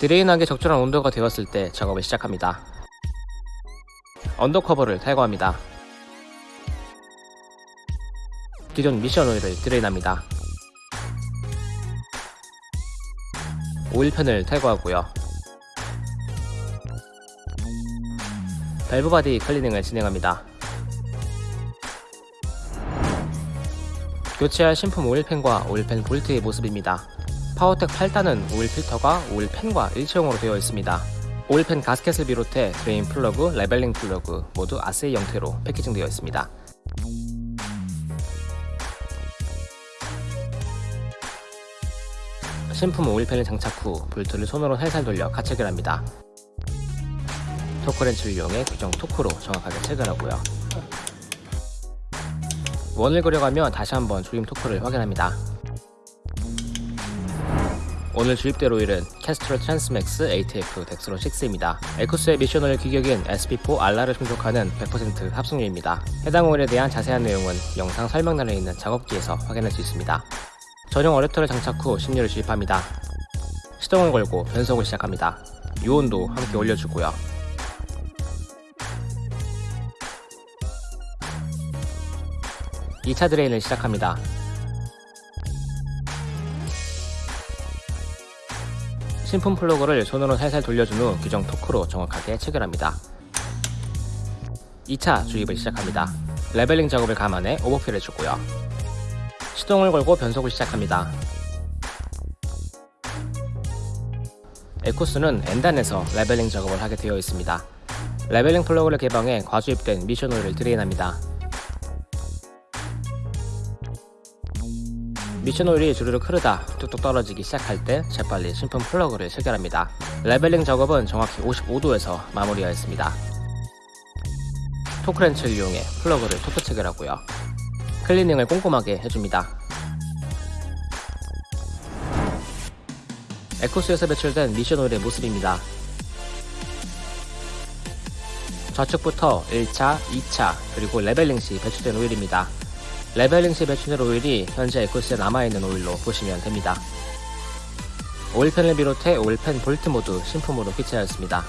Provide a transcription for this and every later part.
drain하기 적절한 온도가 되었을 때 작업을 시작합니다. undercover를 탈거합니다. 기존 미션 오일을 drain합니다. oil pan을 탈거하고요. valve body cleaning을 진행합니다. 교체할 신품 oil pan과 oil pan 볼트의 모습입니다. 파워텍 8단은 오일 필터가 oil pan과 일체형으로 되어 있습니다. oil pan gasket을 비롯해 drain 플러그, leveling 플러그 모두 assy 형태로 packaging되어 있습니다. 신품 oil pan을 장착 후 볼트를 손으로 살살 돌려 가체결합니다. 토크렌치를 이용해 규정 토크로 정확하게 체결하고요. 원을 그려가며 다시 한번 조임 토크를 확인합니다. 오늘 주입될 오일은 캐스트롤 트랜스맥스 ATF 덱스론 6입니다. 에쿠스의 미션 오일 규격인 SP4 RR을 충족하는 100% 합성유입니다. 해당 오일에 대한 자세한 내용은 영상 설명란에 있는 작업기에서 확인할 수 있습니다. 전용 어댑터를 장착 후 신유를 주입합니다. 시동을 걸고 변속을 시작합니다. 유온도 함께 올려주고요. (2차) drain을 시작합니다. 신품 플러그를 손으로 살살 돌려준 후 규정 토크로 정확하게 체결합니다. 2차 주입을 시작합니다. leveling 작업을 감안해 overfill 해주고요. 시동을 걸고 변속을 시작합니다. 에쿠스는 N단에서 leveling 작업을 하게 되어 있습니다. leveling 플러그를 개방해 과주입된 미션 오일을 drain합니다. 미션 오일이 주르륵 흐르다 뚝뚝 떨어지기 시작할 때 재빨리 신품 플러그를 체결합니다. leveling 작업은 정확히 55도에서 마무리하였습니다. 토크렌치를 이용해 플러그를 토크 체결하고요. cleaning을 꼼꼼하게 해줍니다. 에쿠스에서 배출된 미션 오일의 모습입니다. 좌측부터 1차, 2차, 그리고 leveling 시 배출된 오일입니다. leveling 시 배출된 오일이 현재 에쿠스에 남아있는 오일로 보시면 됩니다. oil pan을 비롯해 oil pan 볼트 모두 신품으로 교체하였습니다.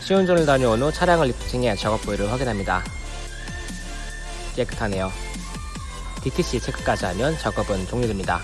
시운전을 다녀온 후 차량을 리프팅해 작업 부위를 확인합니다. 깨끗하네요. DTC 체크까지 하면 작업은 종료됩니다.